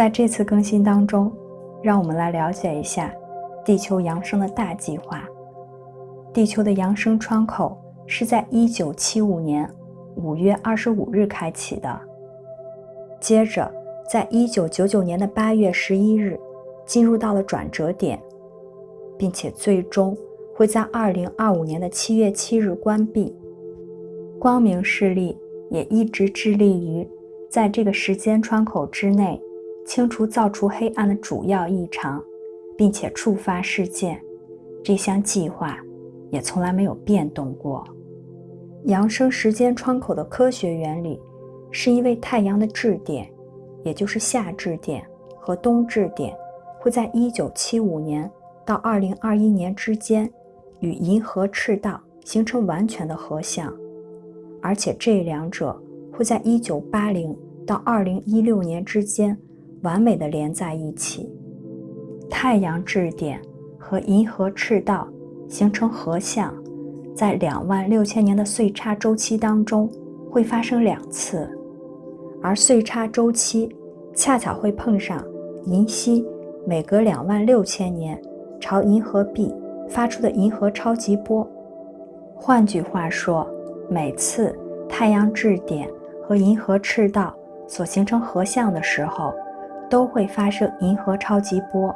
在这次更新当中，让我们来了解一下地球扬升的大计划。地球的扬升窗口是在1975年5月25日开启的，接着在1999年的8月11日进入到了转折点，并且最终会在2025年的7月7日关闭。光明势力也一直致力于在这个时间窗口之内。清除造出黑暗的主要异常，并且触发事件，这项计划也从来没有变动过。扬升时间窗口的科学原理是因为太阳的质点，也就是夏质点和冬质点，会在1975年到2021年之间与银河赤道形成完全的合相，而且这两者会在1980到2016年之间。完美的连在一起，太阳质点和银河赤道形成合相，在两万六千年的岁差周期当中会发生两次，而岁差周期恰巧会碰上银溪每隔两万六千年朝银河壁发出的银河超级波。换句话说，每次太阳质点和银河赤道所形成合相的时候。都会发生银河超级波，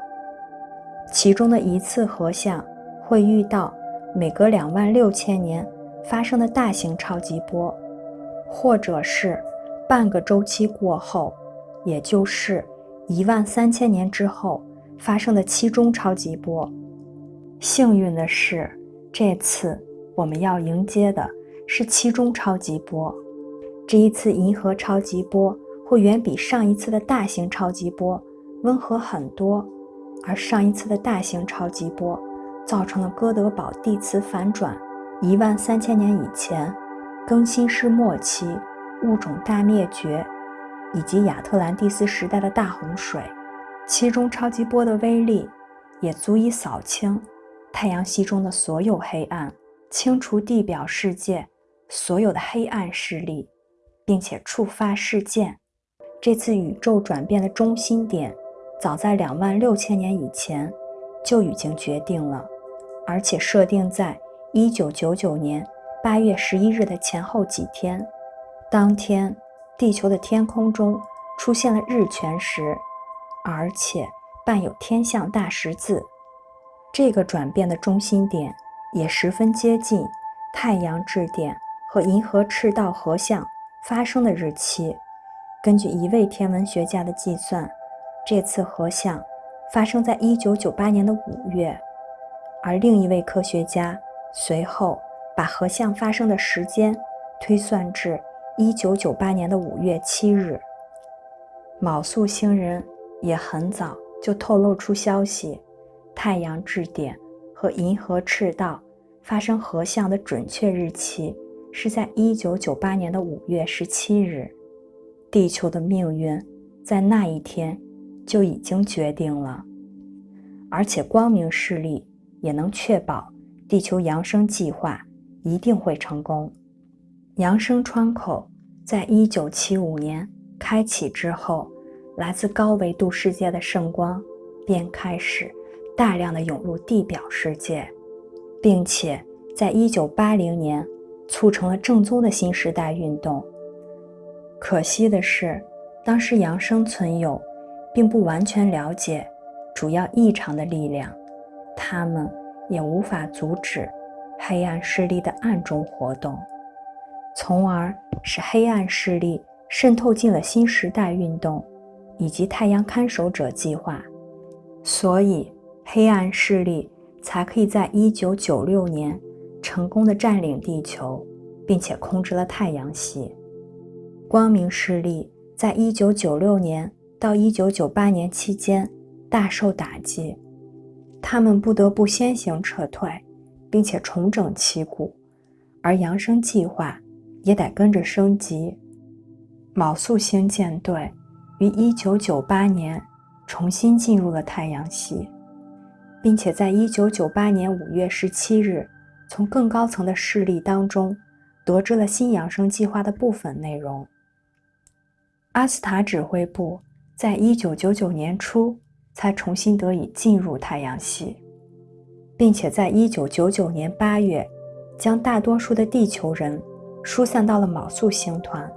其中的一次合相会遇到每隔两万六千年发生的大型超级波，或者是半个周期过后，也就是一万三千年之后发生的期中超级波。幸运的是，这次我们要迎接的是期中超级波，这一次银河超级波。会远比上一次的大型超级波温和很多，而上一次的大型超级波造成了哥德堡地磁反转，一万三千年以前，更新世末期物种大灭绝，以及亚特兰蒂斯时代的大洪水。其中超级波的威力也足以扫清太阳系中的所有黑暗，清除地表世界所有的黑暗势力，并且触发事件。这次宇宙转变的中心点，早在两万六千年以前就已经决定了，而且设定在一九九九年八月十一日的前后几天。当天，地球的天空中出现了日全食，而且伴有天象大十字。这个转变的中心点也十分接近太阳质点和银河赤道合相发生的日期。根据一位天文学家的计算，这次合相发生在1998年的五月，而另一位科学家随后把合相发生的时间推算至1998年的五月七日。昴宿星人也很早就透露出消息，太阳质点和银河赤道发生合相的准确日期是在1998年的五月十七日。地球的命运在那一天就已经决定了，而且光明势力也能确保地球扬升计划一定会成功。扬升窗口在一九七五年开启之后，来自高维度世界的圣光便开始大量的涌入地表世界，并且在一九八零年促成了正宗的新时代运动。可惜的是，当时扬生存有并不完全了解主要异常的力量，他们也无法阻止黑暗势力的暗中活动，从而使黑暗势力渗透进了新时代运动以及太阳看守者计划，所以黑暗势力才可以在1996年成功的占领地球，并且控制了太阳系。光明势力在一九九六年到一九九八年期间大受打击，他们不得不先行撤退，并且重整旗鼓，而扬升计划也得跟着升级。昴宿星舰队于一九九八年重新进入了太阳系，并且在一九九八年五月十七日从更高层的势力当中得知了新扬升计划的部分内容。阿斯塔指挥部在一九九九年初才重新得以进入太阳系，并且在一九九九年八月，将大多数的地球人疏散到了昴宿星团。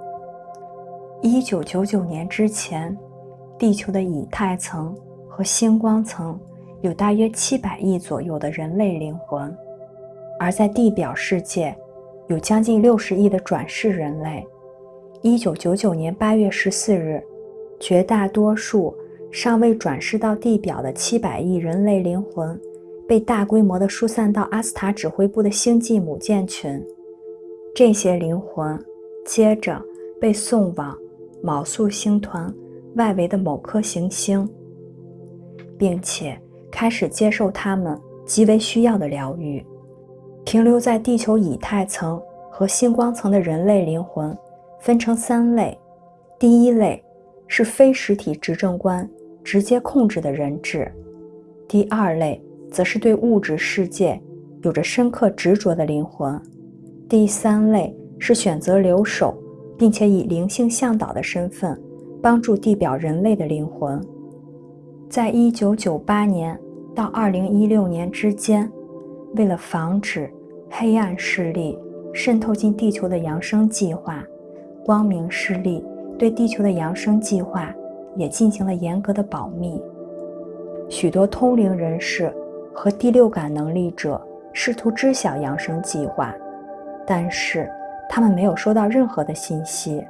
一九九九年之前，地球的以太层和星光层有大约七百亿左右的人类灵魂，而在地表世界，有将近六十亿的转世人类。一九九九年八月十四日，绝大多数尚未转世到地表的七百亿人类灵魂，被大规模的疏散到阿斯塔指挥部的星际母舰群。这些灵魂接着被送往。昴宿星团外围的某颗行星，并且开始接受他们极为需要的疗愈。停留在地球以太层和星光层的人类灵魂分成三类：第一类是非实体执政官直接控制的人质；第二类则是对物质世界有着深刻执着的灵魂；第三类是选择留守。并且以灵性向导的身份帮助地表人类的灵魂，在一九九八年到二零一六年之间，为了防止黑暗势力渗透进地球的扬升计划，光明势力对地球的扬升计划也进行了严格的保密。许多通灵人士和第六感能力者试图知晓扬升计划，但是。他们没有收到任何的信息。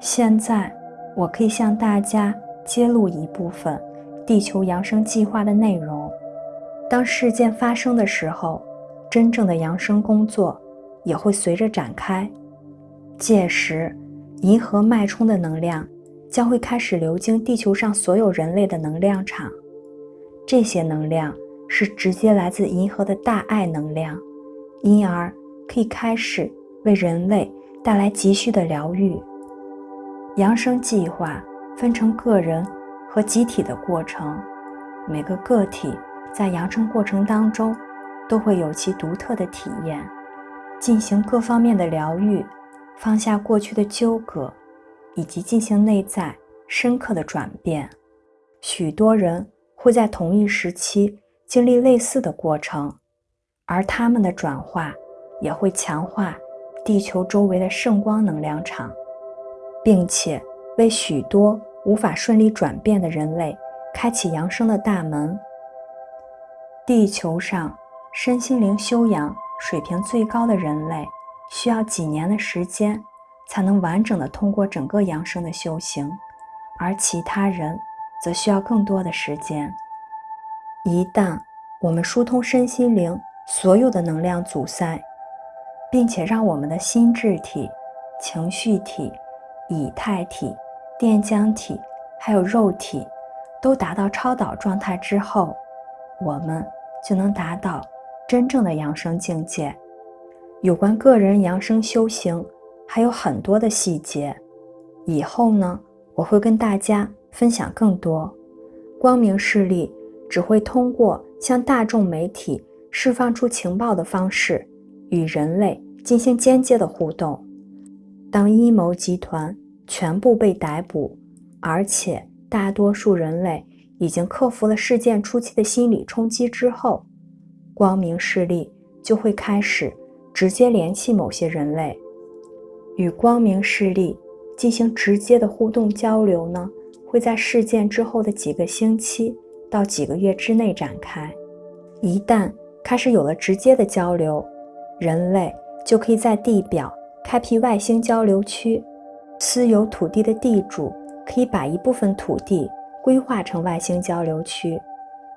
现在，我可以向大家揭露一部分地球扬升计划的内容。当事件发生的时候，真正的扬升工作也会随着展开。届时，银河脉冲的能量将会开始流经地球上所有人类的能量场。这些能量是直接来自银河的大爱能量，因而可以开始。为人类带来急需的疗愈。扬升计划分成个人和集体的过程，每个个体在扬升过程当中都会有其独特的体验，进行各方面的疗愈，放下过去的纠葛，以及进行内在深刻的转变。许多人会在同一时期经历类似的过程，而他们的转化也会强化。地球周围的圣光能量场，并且为许多无法顺利转变的人类开启扬升的大门。地球上身心灵修养水平最高的人类，需要几年的时间才能完整的通过整个养生的修行，而其他人则需要更多的时间。一旦我们疏通身心灵所有的能量阻塞，并且让我们的心智体、情绪体、以太体、电浆体，还有肉体，都达到超导状态之后，我们就能达到真正的养生境界。有关个人扬升修行还有很多的细节，以后呢，我会跟大家分享更多。光明势力只会通过向大众媒体释放出情报的方式。与人类进行间接的互动。当阴谋集团全部被逮捕，而且大多数人类已经克服了事件初期的心理冲击之后，光明势力就会开始直接联系某些人类，与光明势力进行直接的互动交流呢？会在事件之后的几个星期到几个月之内展开。一旦开始有了直接的交流，人类就可以在地表开辟外星交流区，私有土地的地主可以把一部分土地规划成外星交流区。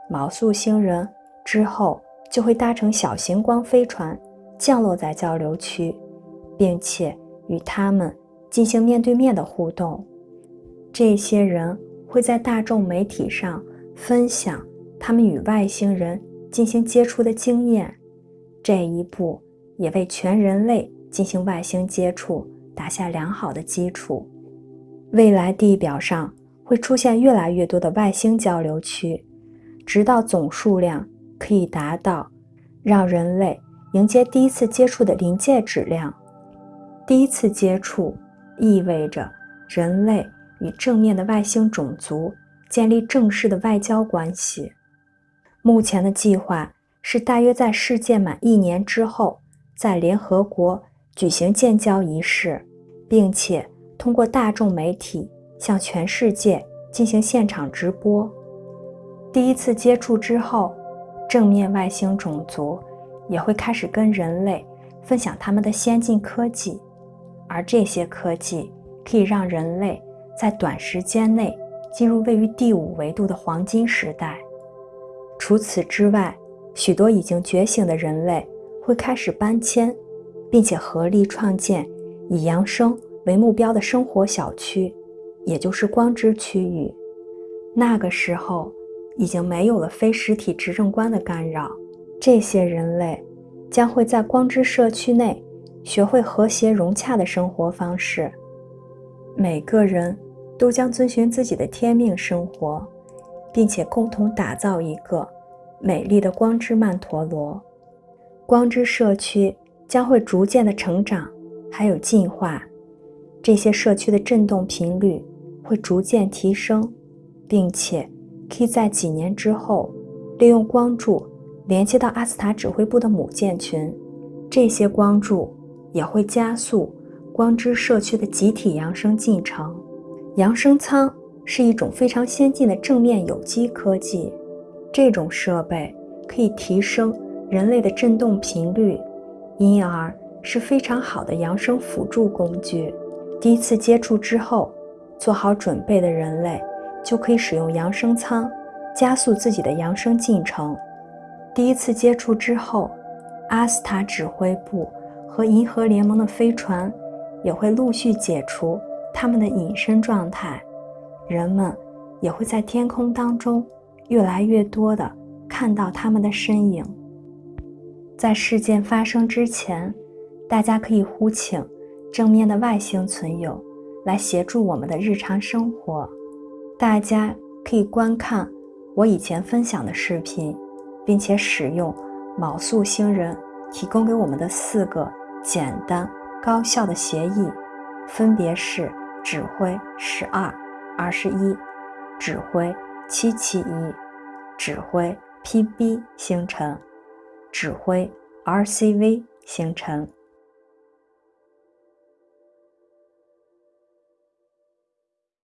毛宿星人之后就会搭乘小型光飞船降落在交流区，并且与他们进行面对面的互动。这些人会在大众媒体上分享他们与外星人进行接触的经验。这一步。也为全人类进行外星接触打下良好的基础。未来地表上会出现越来越多的外星交流区，直到总数量可以达到让人类迎接第一次接触的临界质量。第一次接触意味着人类与正面的外星种族建立正式的外交关系。目前的计划是大约在世界满一年之后，在联合国举行建交仪式，并且通过大众媒体向全世界进行现场直播。第一次接触之后，正面外星种族也会开始跟人类分享他们的先进科技，而这些科技可以让人类。在短时间内进入位于第五维度的黄金时代。除此之外，许多已经觉醒的人类会开始搬迁，并且合力创建以扬升为目标的生活小区，也就是光之区域。那个时候，已经没有了非实体执政官的干扰，这些人类将会在光之社区内学会和谐融洽的生活方式。每个人。都将遵循自己的天命生活，并且共同打造一个美丽的光之曼陀罗。光之社区将会逐渐的成长，还有进化。这些社区的振动频率会逐渐提升，并且可以在几年之后利用光柱连接到阿斯塔指挥部的母舰群。这些光柱也会加速光之社区的集体扬升进程。扬声舱是一种非常先进的正面有机科技，这种设备可以提升人类的振动频率，因而是非常好的扬声辅助工具。第一次接触之后，做好准备的人类就可以使用扬声舱加速自己的扬声进程。第一次接触之后，阿斯塔指挥部和银河联盟的飞船也会陆续解除。他们的隐身状态，人们也会在天空当中越来越多的看到他们的身影。在事件发生之前，大家可以呼请正面的外星存有来协助我们的日常生活。大家可以观看我以前分享的视频，并且使用卯宿星人提供给我们的四个简单高效的协议。分别是指挥十二二十一，指挥七七一，指挥 PB 星辰，指挥 RCV 星辰。